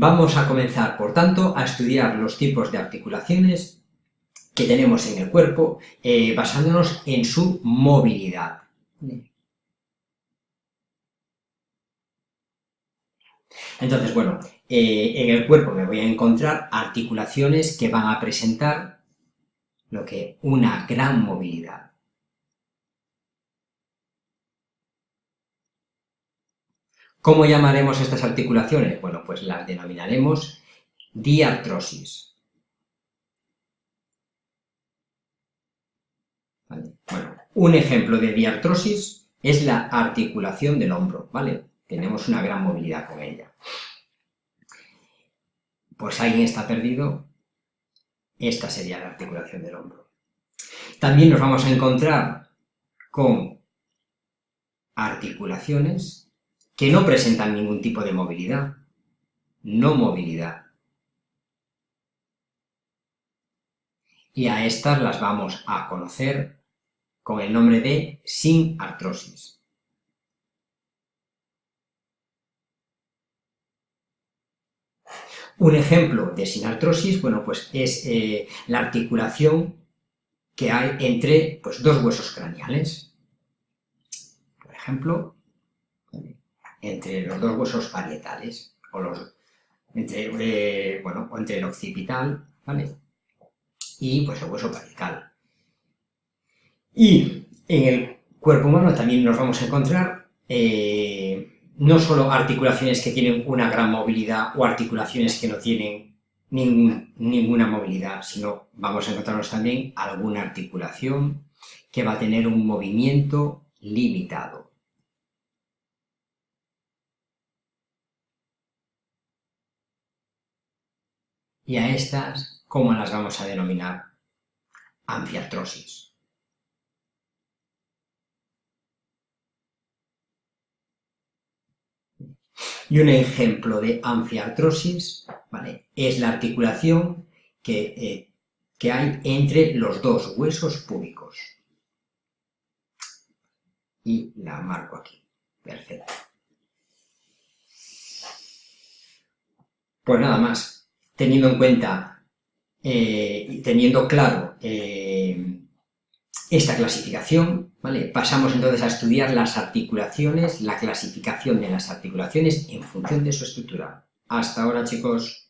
Vamos a comenzar, por tanto, a estudiar los tipos de articulaciones que tenemos en el cuerpo, eh, basándonos en su movilidad. Entonces, bueno, eh, en el cuerpo me voy a encontrar articulaciones que van a presentar lo que una gran movilidad. ¿Cómo llamaremos estas articulaciones? Bueno, pues las denominaremos diartrosis. Bueno, un ejemplo de diartrosis es la articulación del hombro, ¿vale? Tenemos una gran movilidad con ella. Pues alguien está perdido, esta sería la articulación del hombro. También nos vamos a encontrar con articulaciones que no presentan ningún tipo de movilidad, no movilidad. Y a estas las vamos a conocer con el nombre de sin artrosis. Un ejemplo de sinartrosis, bueno, pues es eh, la articulación que hay entre pues, dos huesos craneales. Por ejemplo, entre los dos huesos parietales, o los, entre, eh, bueno, entre el occipital, ¿vale? Y pues el hueso parietal. Y en el cuerpo humano también nos vamos a encontrar eh, no solo articulaciones que tienen una gran movilidad o articulaciones que no tienen ninguna movilidad, sino vamos a encontrarnos también alguna articulación que va a tener un movimiento limitado. Y a estas, ¿cómo las vamos a denominar? Anfiartrosis. Y un ejemplo de anfiartrosis ¿vale? es la articulación que, eh, que hay entre los dos huesos púbicos. Y la marco aquí. Perfecto. Pues nada más, teniendo en cuenta eh, y teniendo claro eh, esta clasificación, ¿vale? Pasamos entonces a estudiar las articulaciones, la clasificación de las articulaciones en función de su estructura. Hasta ahora, chicos.